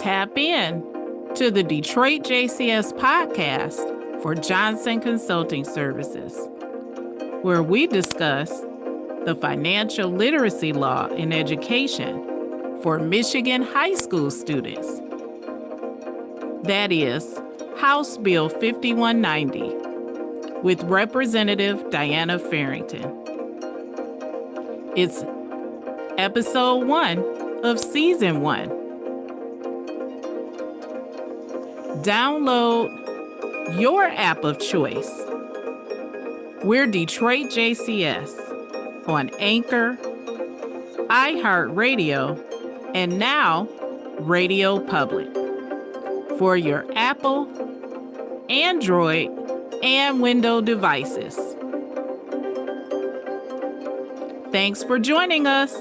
Tap in to the Detroit JCS podcast for Johnson Consulting Services, where we discuss the financial literacy law in education for Michigan high school students. That is House Bill 5190 with Representative Diana Farrington. It's episode one of season one. Download your app of choice. We're Detroit JCS on Anchor, iHeartRadio, and now Radio Public for your Apple, Android, and Windows devices. Thanks for joining us.